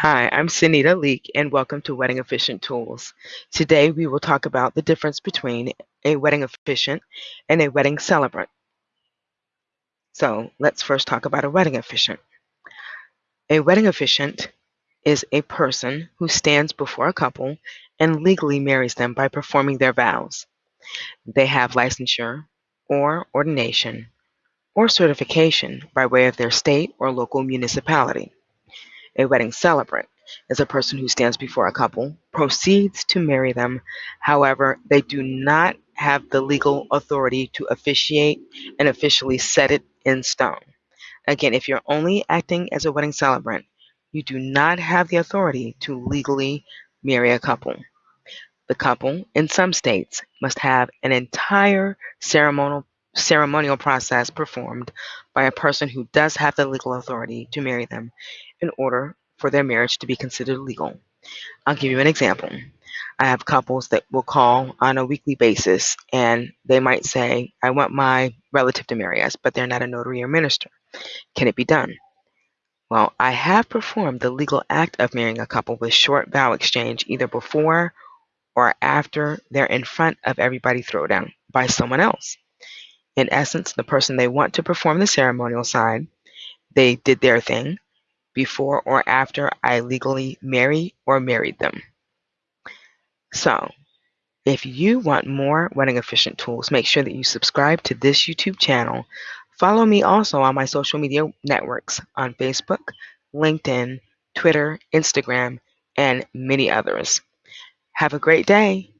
Hi, I'm Sunita Leek and welcome to Wedding Officiant Tools. Today we will talk about the difference between a wedding officiant and a wedding celebrant. So let's first talk about a wedding officiant. A wedding officiant is a person who stands before a couple and legally marries them by performing their vows. They have licensure or ordination or certification by way of their state or local municipality. A wedding celebrant is a person who stands before a couple, proceeds to marry them. However, they do not have the legal authority to officiate and officially set it in stone. Again, if you're only acting as a wedding celebrant, you do not have the authority to legally marry a couple. The couple, in some states, must have an entire ceremonial ceremonial process performed by a person who does have the legal authority to marry them in order for their marriage to be considered legal. I'll give you an example. I have couples that will call on a weekly basis and they might say, I want my relative to marry us, but they're not a notary or minister. Can it be done? Well, I have performed the legal act of marrying a couple with short vow exchange either before or after they're in front of everybody throwdown by someone else. In essence, the person they want to perform the ceremonial side, they did their thing before or after I legally marry or married them. So, if you want more wedding officiant tools, make sure that you subscribe to this YouTube channel. Follow me also on my social media networks on Facebook, LinkedIn, Twitter, Instagram, and many others. Have a great day.